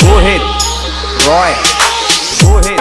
Go ahead. Roy. Go ahead.